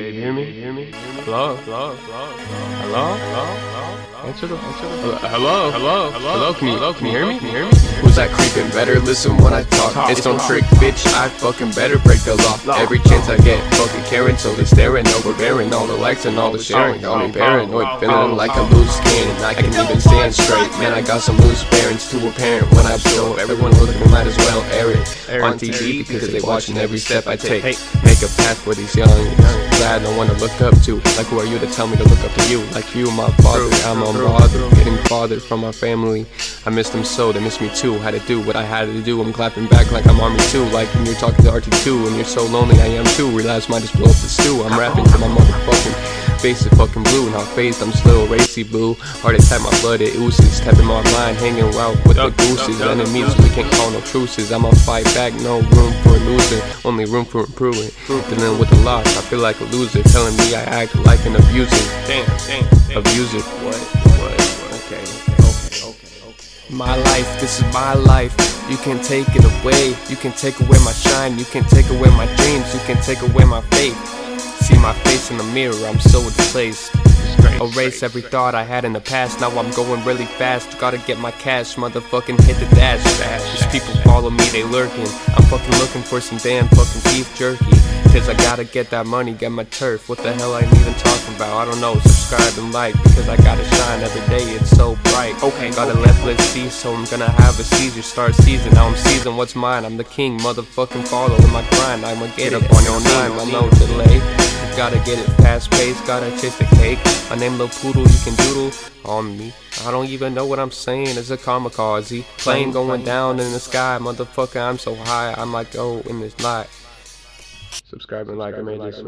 baby. You hear me? You hear me? Hello? Hello? Hello? Hello? Hello? Answer the answer the Hello? Hello? Hello? Can you hello? Can you hear me? Can you hear me? Who's that creeping? Better listen when I talk. It's no trick, bitch. I fucking better break the law. Every chance I get, fucking caring, so they're staring, overbearing. All the likes and all the sharing. Got me oh, oh, paranoid, oh, feeling like a loose cannon. I can't even stand straight. Man, I got some loose bearings to a parent when I blow. Everyone looking might as well air it on TV because they watching every step I take. Make a path for these young. Glad no one to look up to. Like who are you to tell me to look up to you? Like you, my father. I'm unbothered, getting fathered from my family. I miss them so, they miss me too. Had to do what I had to do. I'm clapping back like I'm Army too. Like when you're talking to RT2 and you're so lonely, I am too. Realize might just blow up the stew. I'm rapping to my motherfucking face is fucking blue. Not phased, I'm still racy boo. Heart attack, my blood it oozes. Tapping my mind, hanging out with the gooses. Enemies, we can't call no truces. I'ma fight back, no room for losing. Only room for improving. Dealing with a loss, I feel like a loser. Telling me I act like an abuser. Damn, damn. Abuser. What? What? Okay. Okay. Okay. My life, this is my life. You can take it away. You can take away my shine. You can take away my dreams. You can take away my faith. See my face in the mirror, I'm so displaced. Erase every thought I had in the past. Now I'm going really fast. Gotta get my cash, motherfucking hit the dash. fast. These people follow me, they lurking. I'm fucking looking for some damn fucking beef jerky. Cause I gotta get that money, get my turf. What the hell I am even talking about? I don't know. Subscribe and like because I gotta shine every day. It's so bright. Okay, gotta let let's see. So I'm gonna have a seizure. Start season. Now I'm season. What's mine? I'm the king. Motherfucking follow in my grind. I'ma get it on your time. I'm no delay. Gotta get it fast paced, gotta chase the cake. My name Lil Poodle, you can doodle on me. I don't even know what I'm saying, it's a kamikaze. Plane going down in the sky, motherfucker, I'm so high, I might go in this night. Subscribe and like, I made this.